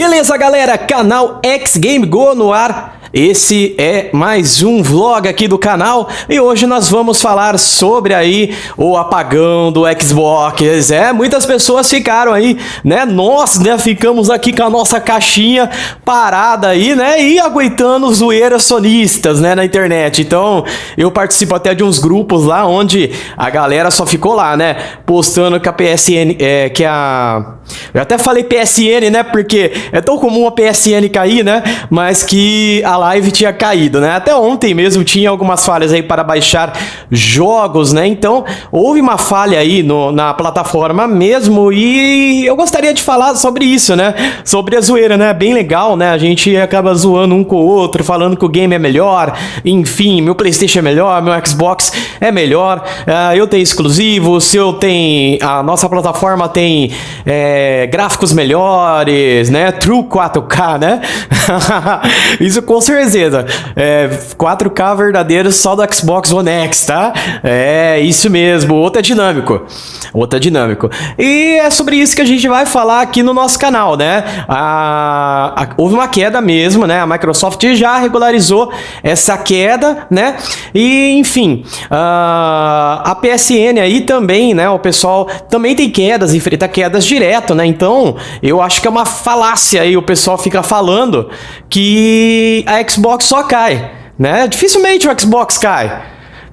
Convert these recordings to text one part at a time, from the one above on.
Beleza, galera? Canal X Game Go no ar. Esse é mais um vlog aqui do canal e hoje nós vamos falar sobre aí o apagão do Xbox. É, muitas pessoas ficaram aí, né? Nós, né, ficamos aqui com a nossa caixinha parada aí, né? E aguentando zoeiras sonistas, né, na internet. Então, eu participo até de uns grupos lá onde a galera só ficou lá, né? Postando que a PSN, é, que a... Eu até falei PSN, né? Porque é tão comum a PSN cair, né? Mas que a live tinha caído, né? Até ontem mesmo tinha algumas falhas aí para baixar jogos, né? Então, houve uma falha aí no, na plataforma mesmo e eu gostaria de falar sobre isso, né? Sobre a zoeira, né? Bem legal, né? A gente acaba zoando um com o outro, falando que o game é melhor, enfim, meu Playstation é melhor, meu Xbox é melhor, uh, eu tenho exclusivo, se eu tenho... A nossa plataforma tem é, gráficos melhores, né? True 4K, né? isso com certeza. É, 4K verdadeiro só do Xbox One X, tá? É, isso mesmo. Outro é dinâmico. Outro é dinâmico. E é sobre isso que a gente vai falar aqui no nosso canal, né? A, a, houve uma queda mesmo, né? A Microsoft já regularizou essa queda, né? E, enfim, a, a PSN aí também, né? O pessoal também tem quedas, enfrenta quedas direto, né? Então, eu acho que é uma falácia aí o pessoal fica falando que a Xbox só cai, né? Dificilmente o Xbox cai.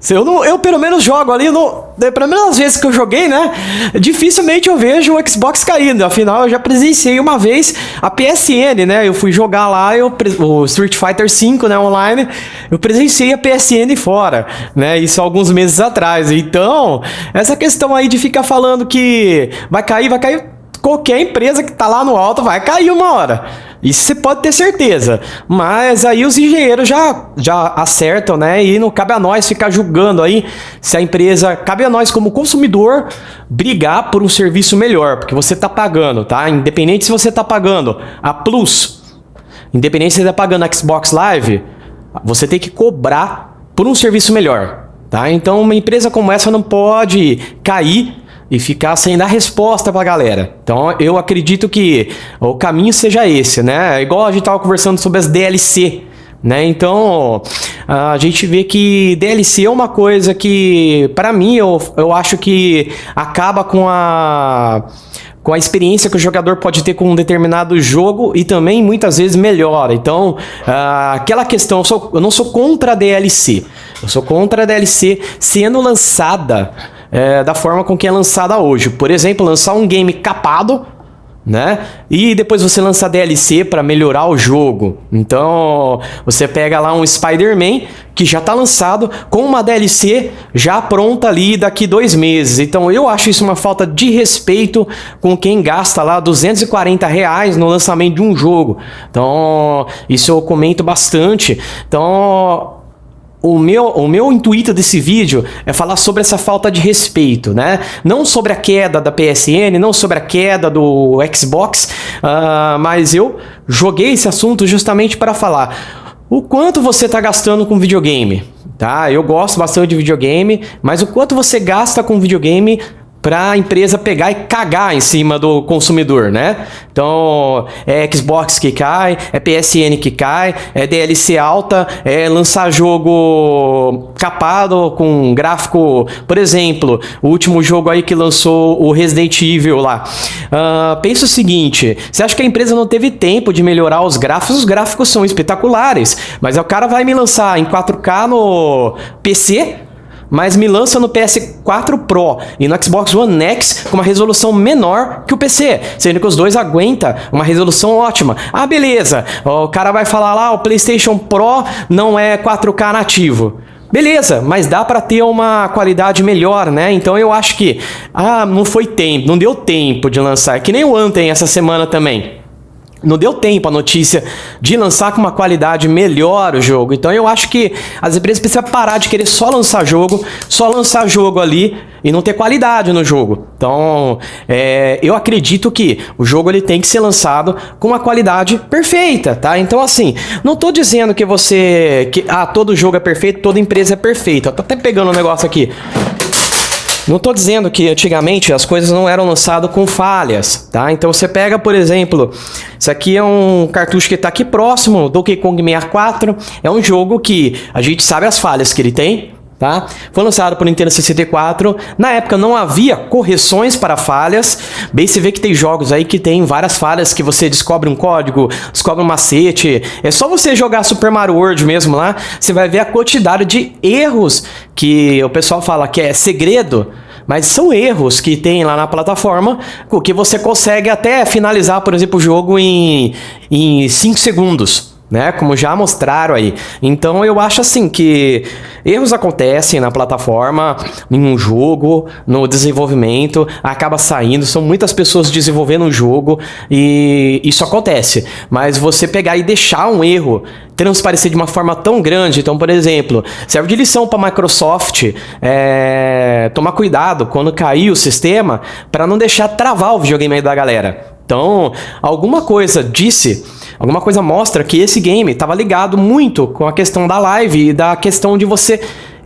Eu, não, eu pelo menos jogo ali, no, pelo menos as vezes que eu joguei, né? Dificilmente eu vejo o Xbox caindo. Afinal, eu já presenciei uma vez a PSN, né? Eu fui jogar lá eu, o Street Fighter V, né? Online. Eu presenciei a PSN fora, né? Isso alguns meses atrás. Então, essa questão aí de ficar falando que vai cair, vai cair. Qualquer empresa que tá lá no alto vai cair uma hora. Isso você pode ter certeza. Mas aí os engenheiros já, já acertam, né? E não cabe a nós ficar julgando aí se a empresa. Cabe a nós, como consumidor, brigar por um serviço melhor. Porque você está pagando, tá? Independente se você está pagando a Plus, independente se você está pagando a Xbox Live, você tem que cobrar por um serviço melhor. Tá? Então uma empresa como essa não pode cair e ficar sem dar resposta pra galera. Então eu acredito que o caminho seja esse, né? Igual a gente tava conversando sobre as DLC, né? Então a gente vê que DLC é uma coisa que, para mim, eu, eu acho que acaba com a com a experiência que o jogador pode ter com um determinado jogo e também muitas vezes melhora. Então, uh, aquela questão, eu, sou, eu não sou contra a DLC, eu sou contra a DLC sendo lançada é, da forma com que é lançada hoje. Por exemplo, lançar um game capado, né? E depois você lança DLC para melhorar o jogo. Então, você pega lá um Spider-Man que já está lançado com uma DLC já pronta ali daqui dois meses. Então, eu acho isso uma falta de respeito com quem gasta lá 240 reais no lançamento de um jogo. Então, isso eu comento bastante. Então, o meu, o meu intuito desse vídeo é falar sobre essa falta de respeito, né? Não sobre a queda da PSN, não sobre a queda do Xbox, uh, mas eu joguei esse assunto justamente para falar o quanto você está gastando com videogame, tá? Eu gosto bastante de videogame, mas o quanto você gasta com videogame para a empresa pegar e cagar em cima do consumidor, né? Então, é Xbox que cai, é PSN que cai, é DLC alta, é lançar jogo capado com gráfico, por exemplo, o último jogo aí que lançou o Resident Evil lá. Uh, pensa o seguinte, você acha que a empresa não teve tempo de melhorar os gráficos? Os gráficos são espetaculares, mas o cara vai me lançar em 4K no PC mas me lança no PS4 Pro e no Xbox One X com uma resolução menor que o PC, sendo que os dois aguentam uma resolução ótima. Ah, beleza, o cara vai falar lá, o PlayStation Pro não é 4K nativo. Beleza, mas dá para ter uma qualidade melhor, né? Então eu acho que ah, não foi tempo, não deu tempo de lançar, que nem o Anthem essa semana também. Não deu tempo a notícia de lançar com uma qualidade melhor o jogo. Então eu acho que as empresas precisam parar de querer só lançar jogo, só lançar jogo ali e não ter qualidade no jogo. Então é, eu acredito que o jogo ele tem que ser lançado com uma qualidade perfeita, tá? Então assim, não tô dizendo que você... que ah, todo jogo é perfeito, toda empresa é perfeita. Eu tô até pegando um negócio aqui. Não tô dizendo que antigamente as coisas não eram lançadas com falhas, tá? Então você pega, por exemplo, isso aqui é um cartucho que está aqui próximo, Donkey Kong 64, é um jogo que a gente sabe as falhas que ele tem, Tá? Foi lançado por Nintendo 64. Na época não havia correções para falhas. Bem, você vê que tem jogos aí que tem várias falhas que você descobre um código, descobre um macete. É só você jogar Super Mario World mesmo lá, você vai ver a quantidade de erros que o pessoal fala que é segredo. Mas são erros que tem lá na plataforma, que você consegue até finalizar, por exemplo, o jogo em 5 segundos né? Como já mostraram aí. Então eu acho assim que erros acontecem na plataforma, em um jogo, no desenvolvimento, acaba saindo, são muitas pessoas desenvolvendo um jogo e isso acontece. Mas você pegar e deixar um erro transparecer de uma forma tão grande, então, por exemplo, serve de lição para Microsoft é, tomar cuidado quando cair o sistema para não deixar travar o videogame da galera. Então, alguma coisa disse Alguma coisa mostra que esse game estava ligado muito com a questão da live e da questão de você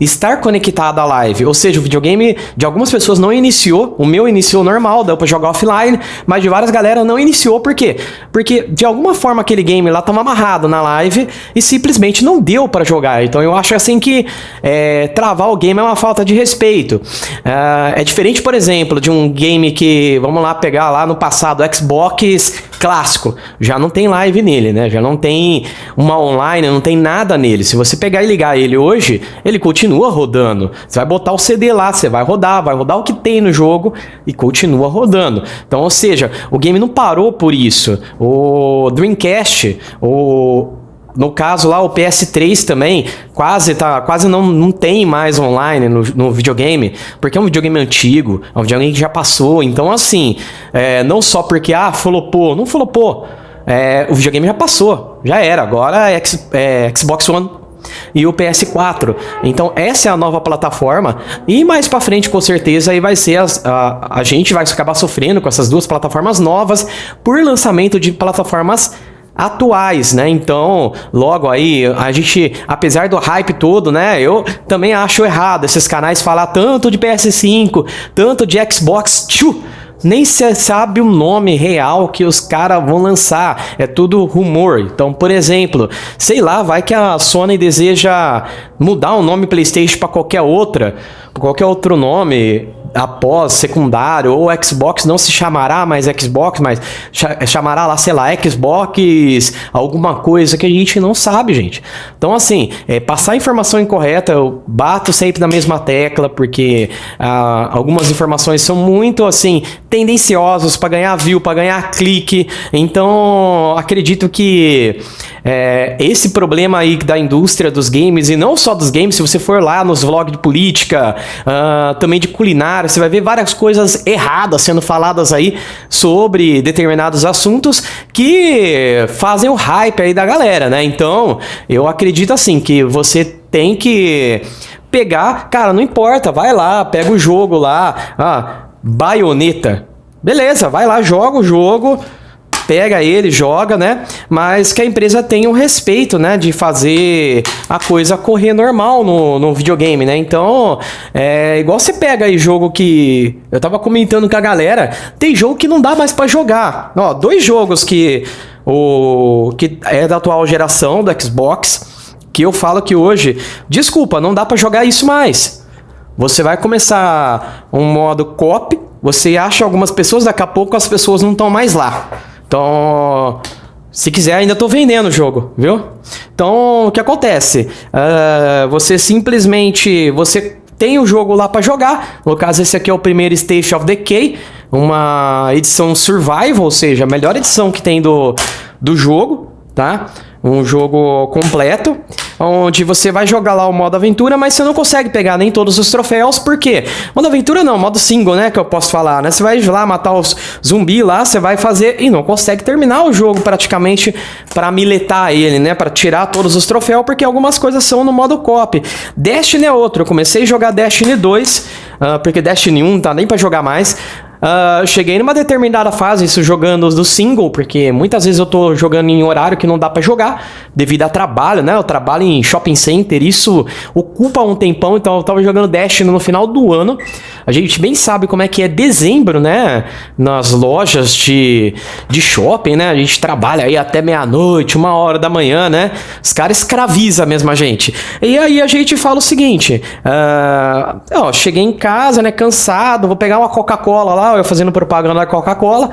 estar conectado à live. Ou seja, o videogame de algumas pessoas não iniciou, o meu iniciou normal, deu pra jogar offline, mas de várias galera não iniciou, por quê? Porque de alguma forma aquele game lá tava amarrado na live e simplesmente não deu para jogar. Então eu acho assim que é, travar o game é uma falta de respeito. É, é diferente, por exemplo, de um game que, vamos lá pegar lá no passado, Xbox clássico, já não tem live nele, né? Já não tem uma online, não tem nada nele. Se você pegar e ligar ele hoje, ele continua rodando. Você vai botar o CD lá, você vai rodar, vai rodar o que tem no jogo e continua rodando. Então, ou seja, o game não parou por isso. O Dreamcast, o no caso lá, o PS3 também quase, tá, quase não, não tem mais online no, no videogame, porque é um videogame antigo, é um videogame que já passou. Então, assim, é, não só porque, ah, flopou, não flopou. É, o videogame já passou, já era. Agora é, é Xbox One e o PS4. Então essa é a nova plataforma e mais para frente com certeza aí vai ser as, a, a gente vai acabar sofrendo com essas duas plataformas novas por lançamento de plataformas atuais, né? Então, logo aí, a gente, apesar do hype todo, né? Eu também acho errado esses canais falar tanto de PS5, tanto de Xbox, tchu, nem se sabe o nome real que os caras vão lançar. É tudo rumor. Então, por exemplo, sei lá, vai que a Sony deseja mudar o nome PlayStation para qualquer outra, qualquer outro nome após secundário, ou Xbox não se chamará mais Xbox, mas chamará lá, sei lá, Xbox, alguma coisa que a gente não sabe, gente. Então, assim, é, passar informação incorreta, eu bato sempre na mesma tecla, porque ah, algumas informações são muito, assim, tendenciosas para ganhar view, para ganhar clique. Então, acredito que é, esse problema aí da indústria dos games, e não só dos games, se você for lá nos vlogs de política, uh, também de culinária, você vai ver várias coisas erradas sendo faladas aí sobre determinados assuntos que fazem o hype aí da galera, né? Então, eu acredito assim que você tem que pegar, cara, não importa, vai lá, pega o jogo lá, ah, baioneta. Beleza, vai lá, joga o jogo, pega ele, joga, né? Mas que a empresa tenha o respeito, né? De fazer a coisa correr normal no, no videogame, né? Então, é igual você pega aí jogo que... Eu tava comentando com a galera, tem jogo que não dá mais para jogar. Ó, dois jogos que... O que é da atual geração do Xbox, que eu falo que hoje, desculpa, não dá para jogar isso mais. Você vai começar um modo cop, você acha algumas pessoas, daqui a pouco as pessoas não estão mais lá. Então, se quiser, ainda estou vendendo o jogo, viu? Então, o que acontece? Uh, você simplesmente, você tem o jogo lá para jogar. No caso, esse aqui é o primeiro Station of Decay, uma edição Survival, ou seja, a melhor edição que tem do, do jogo, tá? Um jogo completo onde você vai jogar lá o modo aventura, mas você não consegue pegar nem todos os troféus, por quê? Modo aventura não, modo single, né, que eu posso falar, né? Você vai lá matar os zumbi lá, você vai fazer e não consegue terminar o jogo praticamente para miletar ele, né, para tirar todos os troféus, porque algumas coisas são no modo cop. Destiny é outro, eu comecei a jogar Destiny 2, uh, porque Destiny 1 não tá nem para jogar mais, Uh, cheguei numa determinada fase, isso jogando do single, porque muitas vezes eu tô jogando em horário que não dá para jogar, devido a trabalho, né? Eu trabalho em shopping center, isso ocupa um tempão, então eu tava jogando Destiny no final do ano. A gente bem sabe como é que é dezembro, né? Nas lojas de, de shopping, né? A gente trabalha aí até meia-noite, uma hora da manhã, né? Os caras escravizam mesmo a gente. E aí a gente fala o seguinte: uh, ó, cheguei em casa, né? Cansado, vou pegar uma Coca-Cola lá eu fazendo propaganda da Coca-Cola.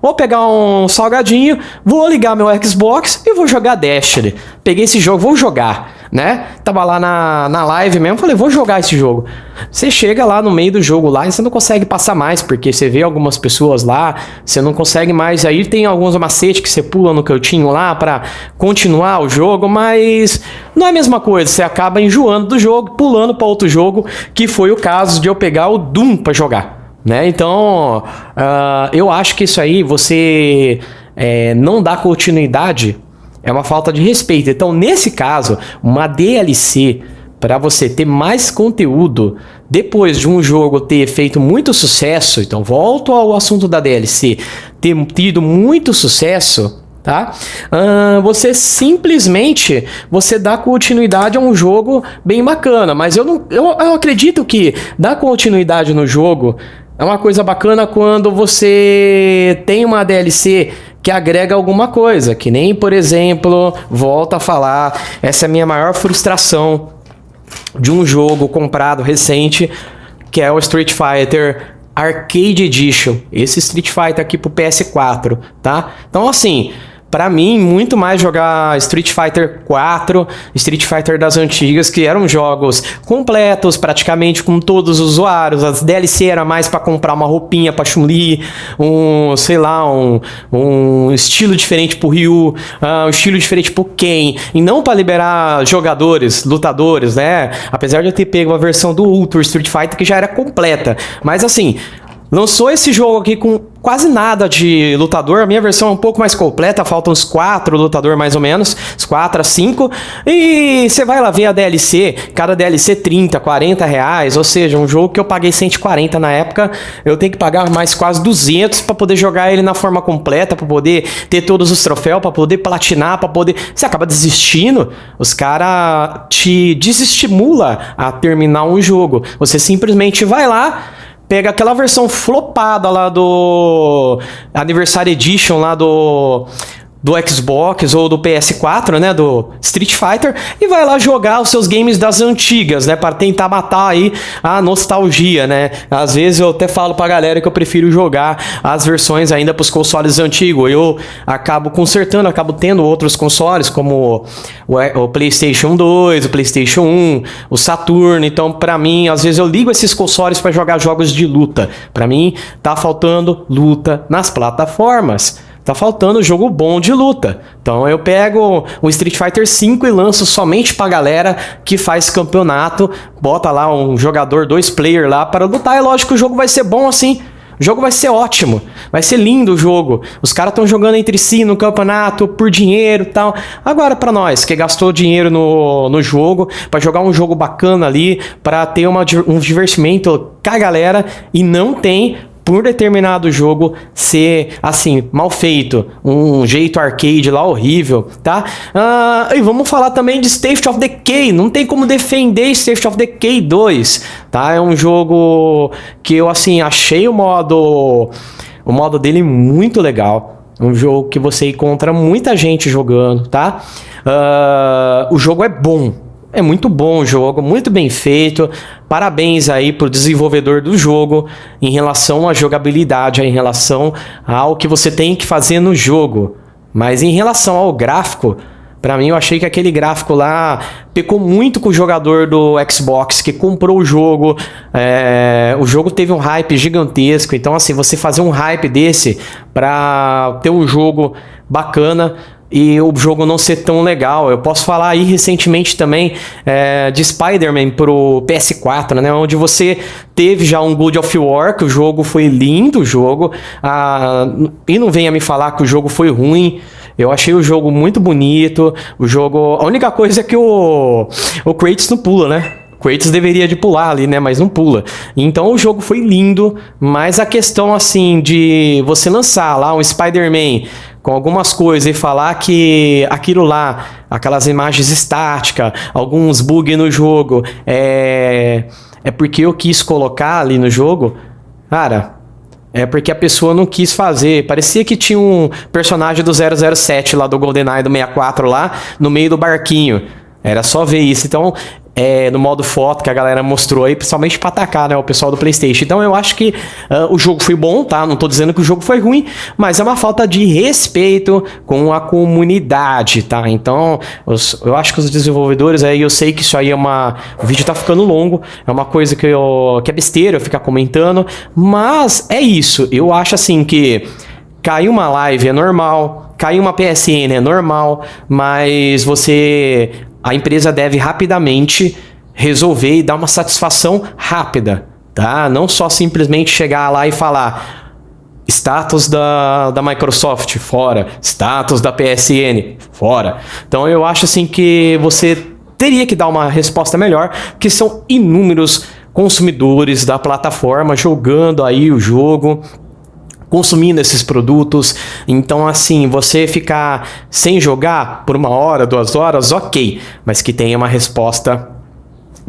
Vou pegar um salgadinho, vou ligar meu Xbox e vou jogar Destiny. Peguei esse jogo, vou jogar, né? Tava lá na, na live mesmo, falei, vou jogar esse jogo. Você chega lá no meio do jogo lá e você não consegue passar mais, porque você vê algumas pessoas lá, você não consegue mais. Aí tem alguns macetes que você pula no cantinho lá para continuar o jogo, mas não é a mesma coisa. Você acaba enjoando do jogo, pulando para outro jogo, que foi o caso de eu pegar o Doom para jogar. Né? Então, uh, eu acho que isso aí, você é, não dá continuidade, é uma falta de respeito. Então, nesse caso, uma DLC para você ter mais conteúdo depois de um jogo ter feito muito sucesso, então volto ao assunto da DLC, ter tido muito sucesso, tá? Uh, você simplesmente você dá continuidade a um jogo bem bacana, mas eu não, eu, eu acredito que dar continuidade no jogo é uma coisa bacana quando você tem uma DLC que agrega alguma coisa, que nem, por exemplo, volta a falar, essa é a minha maior frustração de um jogo comprado recente, que é o Street Fighter Arcade Edition. Esse Street Fighter aqui pro PS4, tá? Então, assim, para mim, muito mais jogar Street Fighter 4, Street Fighter das antigas, que eram jogos completos, praticamente com todos os usuários. As DLC era mais para comprar uma roupinha pra Chun-Li, um, sei lá, um, um estilo diferente pro Ryu, uh, um estilo diferente pro Ken, e não para liberar jogadores, lutadores, né? Apesar de eu ter pego a versão do Ultra Street Fighter que já era completa. Mas assim, Lançou esse jogo aqui com quase nada de lutador. A minha versão é um pouco mais completa, faltam uns 4 lutador mais ou menos, uns 4 a 5. E você vai lá ver a DLC, cada DLC 30, 40 reais, ou seja, um jogo que eu paguei 140 na época, eu tenho que pagar mais quase 200 para poder jogar ele na forma completa, para poder ter todos os troféus, para poder platinar, para poder... Você acaba desistindo, os caras te desestimula a terminar um jogo. Você simplesmente vai lá pega aquela versão flopada lá do Anniversary Edition lá do do Xbox ou do PS4, né, do Street Fighter, e vai lá jogar os seus games das antigas, né, para tentar matar aí a nostalgia, né? Às vezes eu até falo pra galera que eu prefiro jogar as versões ainda pros consoles antigos. Eu acabo consertando, acabo tendo outros consoles como o PlayStation 2, o PlayStation 1, o Saturn. Então, para mim, às vezes eu ligo esses consoles para jogar jogos de luta. Para mim, tá faltando luta nas plataformas. Tá faltando jogo bom de luta. Então eu pego o Street Fighter V e lanço somente pra galera que faz campeonato, bota lá um jogador, dois player lá para lutar. É lógico que o jogo vai ser bom assim. O jogo vai ser ótimo, vai ser lindo o jogo. Os caras estão jogando entre si no campeonato por dinheiro e tal. Agora para nós que gastou dinheiro no, no jogo, para jogar um jogo bacana ali, para ter uma, um divertimento com a galera e não tem por determinado jogo ser, assim, mal feito, um jeito arcade lá horrível, tá? Ah, e vamos falar também de State of Decay, não tem como defender State of Decay 2, tá? É um jogo que eu, assim, achei o modo, o modo dele muito legal, um jogo que você encontra muita gente jogando, tá? Uh, o jogo é bom, é muito bom o jogo, muito bem feito. Parabéns aí pro desenvolvedor do jogo em relação à jogabilidade, em relação ao que você tem que fazer no jogo. Mas em relação ao gráfico, para mim eu achei que aquele gráfico lá pecou muito com o jogador do Xbox que comprou o jogo. É, o jogo teve um hype gigantesco, então assim, você fazer um hype desse para ter um jogo bacana e o jogo não ser tão legal. Eu posso falar aí recentemente também é, de Spider-Man pro PS4, né? Onde você teve já um God of War, que o jogo foi lindo, o jogo. Ah, e não venha me falar que o jogo foi ruim. Eu achei o jogo muito bonito. O jogo. A única coisa é que o, o Kratos não pula, né? Kratos deveria de pular ali, né? Mas não pula. Então o jogo foi lindo, mas a questão assim de você lançar lá um Spider-Man com algumas coisas e falar que aquilo lá, aquelas imagens estáticas, alguns bugs no jogo, é, é porque eu quis colocar ali no jogo, cara, é porque a pessoa não quis fazer. Parecia que tinha um personagem do 007 lá do GoldenEye do 64 lá no meio do barquinho. Era só ver isso. Então, é, no modo foto que a galera mostrou aí, principalmente para atacar, né, o pessoal do PlayStation. Então eu acho que uh, o jogo foi bom, tá? Não tô dizendo que o jogo foi ruim, mas é uma falta de respeito com a comunidade, tá? Então, os, eu acho que os desenvolvedores aí, eu sei que isso aí é uma. O vídeo tá ficando longo, é uma coisa que, eu, que é besteira eu ficar comentando, mas é isso. Eu acho assim que cair uma live é normal, cair uma PSN é normal, mas você a empresa deve rapidamente resolver e dar uma satisfação rápida, tá? Não só simplesmente chegar lá e falar status da, da Microsoft, fora, status da PSN, fora. Então eu acho assim que você teria que dar uma resposta melhor, que são inúmeros consumidores da plataforma jogando aí o jogo, consumindo esses produtos. Então, assim, você ficar sem jogar por uma hora, duas horas, ok, mas que tenha uma resposta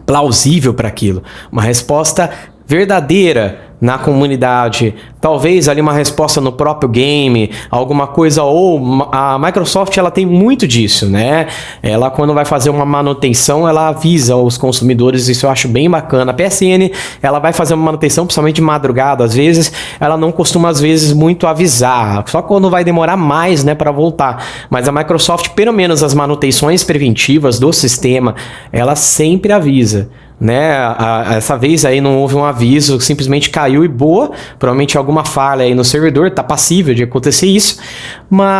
plausível para aquilo, uma resposta verdadeira na comunidade, talvez ali uma resposta no próprio game, alguma coisa ou a Microsoft ela tem muito disso, né? Ela quando vai fazer uma manutenção, ela avisa os consumidores, isso eu acho bem bacana. A PSN, ela vai fazer uma manutenção principalmente de madrugada, às vezes, ela não costuma às vezes muito avisar, só quando vai demorar mais, né, para voltar. Mas a Microsoft, pelo menos as manutenções preventivas do sistema, ela sempre avisa né? A, a, essa vez aí não houve um aviso, simplesmente caiu e boa. Provavelmente alguma falha aí no servidor, tá passível de acontecer isso. Mas,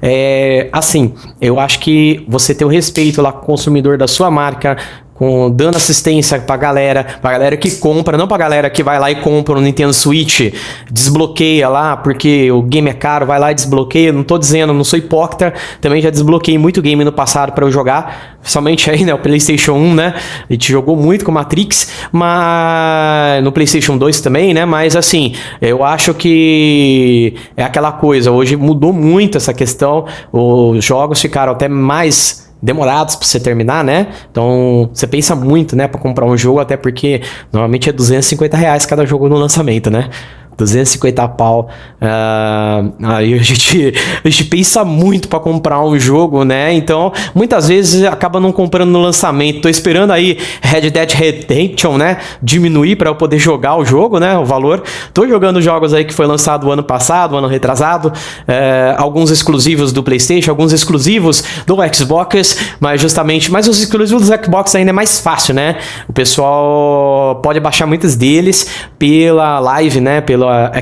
é, assim, eu acho que você ter o respeito lá com o consumidor da sua marca, com dando assistência pra galera, pra galera que compra, não pra galera que vai lá e compra um Nintendo Switch, desbloqueia lá, porque o game é caro, vai lá e desbloqueia, não tô dizendo, não sou hipócrita, também já desbloqueei muito game no passado para eu jogar, somente aí, né, o PlayStation 1, né, a gente jogou muito com Matrix, mas no PlayStation 2 também, né, mas assim, eu acho que é aquela coisa, hoje mudou muito essa questão, os jogos ficaram até mais demorados para você terminar, né? Então você pensa muito, né, para comprar um jogo, até porque normalmente é 250 reais cada jogo no lançamento, né? 250 pau. Uh, aí a gente, a gente pensa muito para comprar um jogo, né? Então, muitas vezes acaba não comprando no lançamento. Tô esperando aí Red Dead Redemption, né? Diminuir para eu poder jogar o jogo, né? O valor. Tô jogando jogos aí que foi lançado ano passado, ano retrasado. Uh, alguns exclusivos do PlayStation, alguns exclusivos do Xbox, mas justamente. Mas os exclusivos do Xbox ainda é mais fácil, né? O pessoal pode baixar muitos deles pela live, né?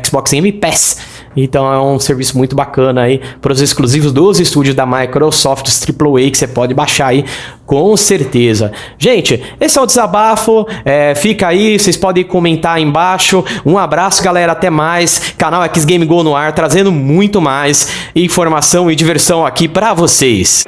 Xbox Game Pass. Então é um serviço muito bacana aí para os exclusivos dos estúdios da Microsoft, os AAA que você pode baixar aí com certeza. Gente, esse é o desabafo, é, fica aí, vocês podem comentar aí embaixo. Um abraço galera, até mais. Canal X Game Go no ar, trazendo muito mais informação e diversão aqui para vocês.